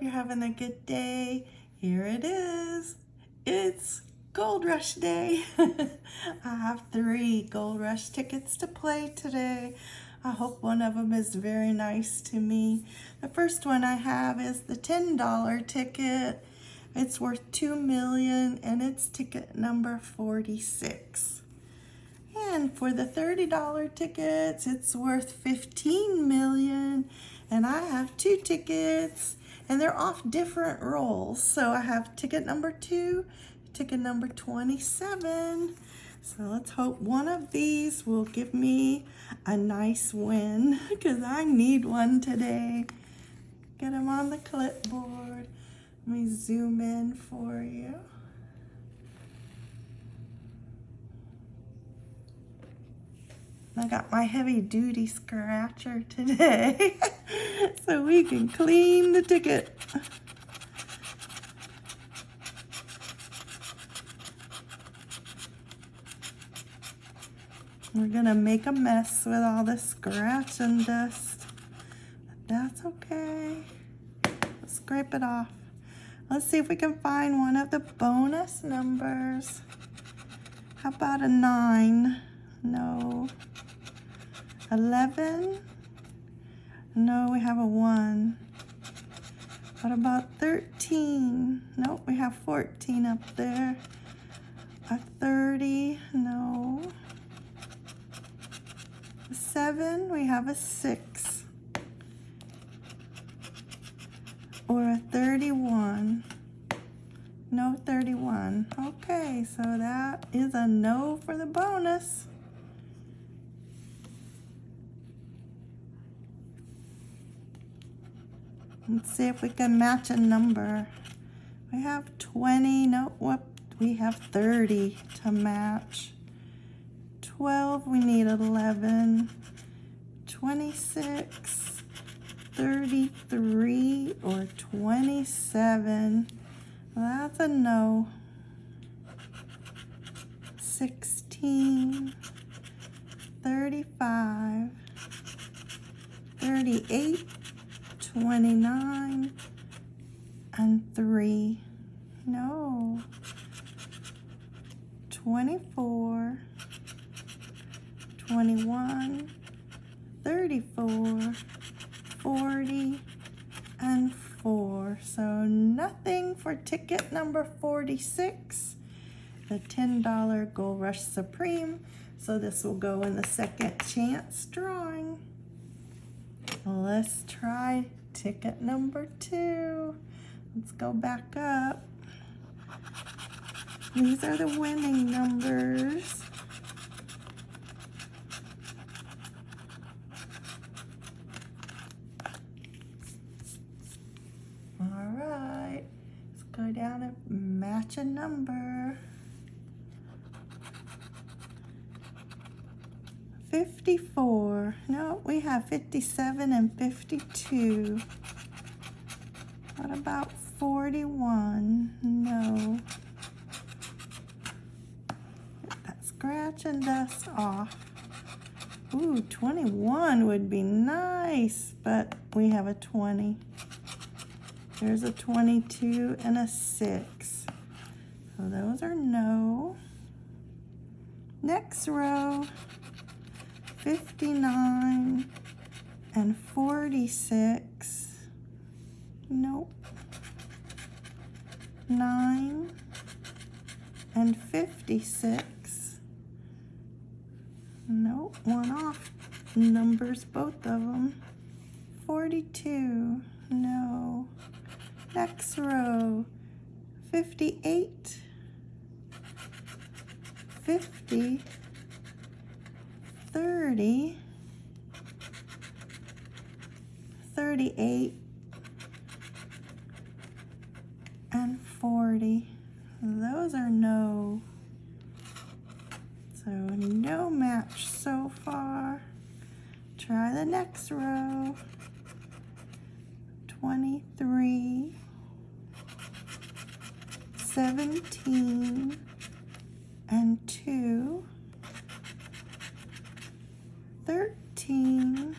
Hope you're having a good day. Here it is. It's Gold Rush Day. I have three Gold Rush tickets to play today. I hope one of them is very nice to me. The first one I have is the $10 ticket. It's worth 2 million and it's ticket number 46. And for the $30 tickets, it's worth 15 million and I have two tickets and they're off different rolls. So I have ticket number two, ticket number 27. So let's hope one of these will give me a nice win because I need one today. Get them on the clipboard. Let me zoom in for you. I got my heavy duty scratcher today so we can clean the ticket. We're gonna make a mess with all this scratch and dust. But that's okay. Let's scrape it off. Let's see if we can find one of the bonus numbers. How about a nine? No. 11? No, we have a 1. What about 13? Nope, we have 14 up there. A 30? No. A 7? We have a 6. Or a 31. No 31. Okay, so that is a no for the bonus. Let's see if we can match a number. We have 20, no, what? We have 30 to match. 12, we need 11. 26, 33, or 27. That's a no. 16, 35, 38, 29 and 3. No. 24, 21, 34, 40, and 4. So nothing for ticket number 46, the $10 Gold Rush Supreme. So this will go in the second chance drawing. Let's try ticket number two. Let's go back up. These are the winning numbers. All right, let's go down and match a number. 54. No, we have 57 and 52. What about 41? No. Get that scratch and dust off. Ooh, 21 would be nice, but we have a 20. There's a 22 and a 6. So those are no. Next row. 59 and 46. Nope. 9 and 56. Nope, one off. Numbers, both of them. 42. No. Next row. 58. 50. 30, 38, and 40. Those are no. So no match so far. Try the next row. 23, 17, and 2. 13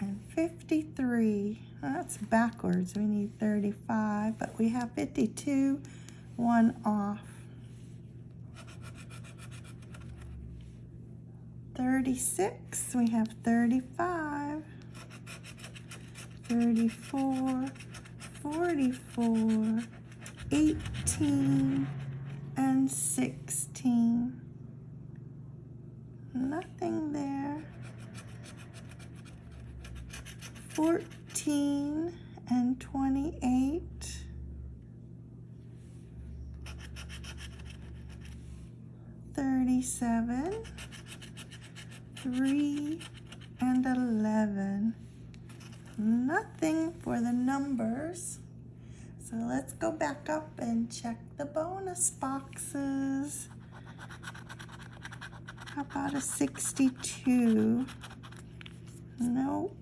and 53. That's backwards. We need 35, but we have 52, one off. 36, we have 35, 34, 44, 18, and 16. Nothing there. 14 and 28. Thirty-seven, three, and eleven. Nothing for the numbers. So let's go back up and check the bonus boxes. How about a 62? Nope.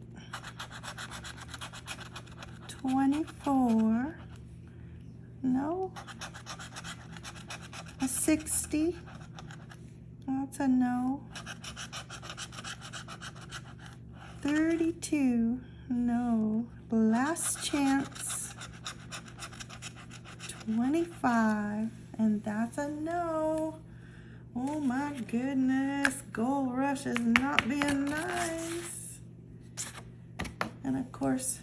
24. No. A 60. That's a no. 32. No. Last chance. 25. And that's a no. Oh my goodness. Gold Rush is not being nice. And of course,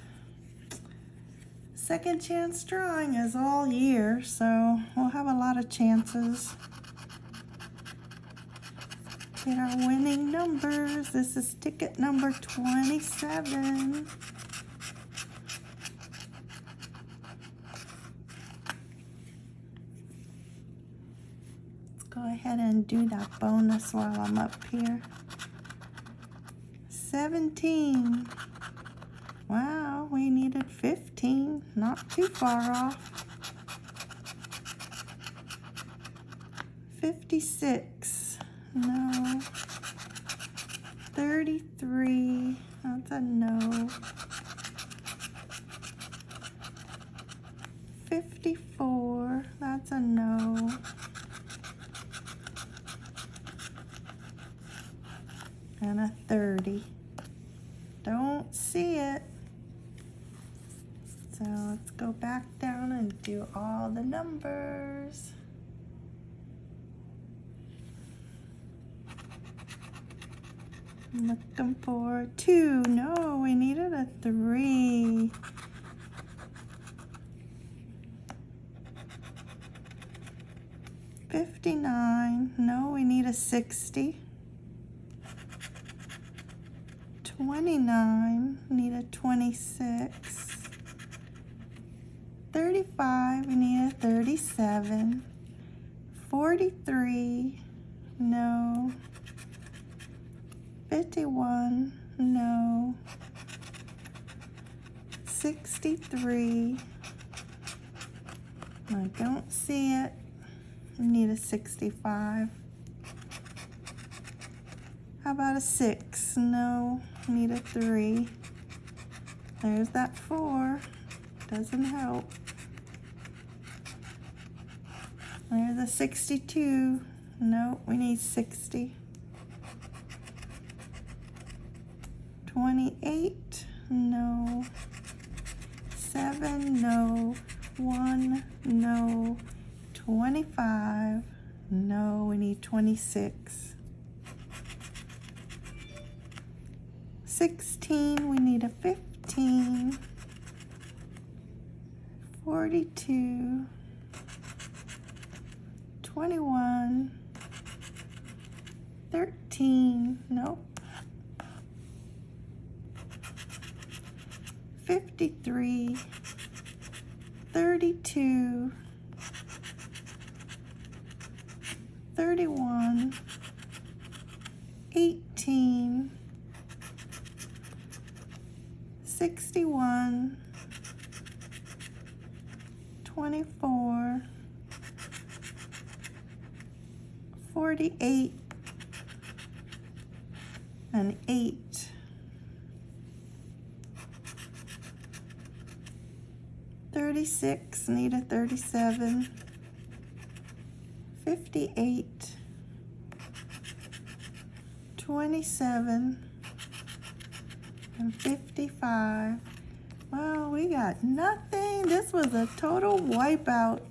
second chance drawing is all year, so we'll have a lot of chances. Get our winning numbers. This is ticket number 27. Go ahead and do that bonus while I'm up here. 17. Wow, we needed 15. Not too far off. 56. No. 33. That's a no. 54. That's a no. And a 30. Don't see it. So let's go back down and do all the numbers. Looking for two. No, we needed a three. Fifty-nine. No, we need a sixty. Twenty-nine. Need a twenty-six. Thirty-five. We need a thirty-seven. Forty-three. No. 51, no. 63, I don't see it. I need a 65. How about a 6? No, need a 3. There's that 4. Doesn't help. There's a 62. No, we need 60. 28, no. 7, no. 1, no. 25, no. We need 26. 16, we need a 15. 42. 21. 13, nope. 53, 32, 31, 18, 61, 24, 48, and 8. 36, need a 37, 58, 27, and 55. Well, we got nothing. This was a total wipeout.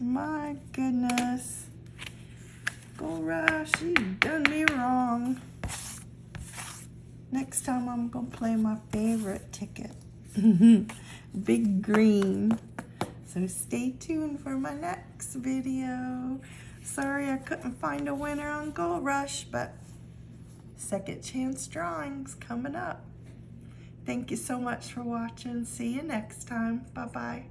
My goodness. Gold Rush, you done me wrong. Next time I'm gonna play my favorite ticket. Big green. So stay tuned for my next video. Sorry I couldn't find a winner on Gold Rush, but second chance drawings coming up. Thank you so much for watching. See you next time. Bye-bye.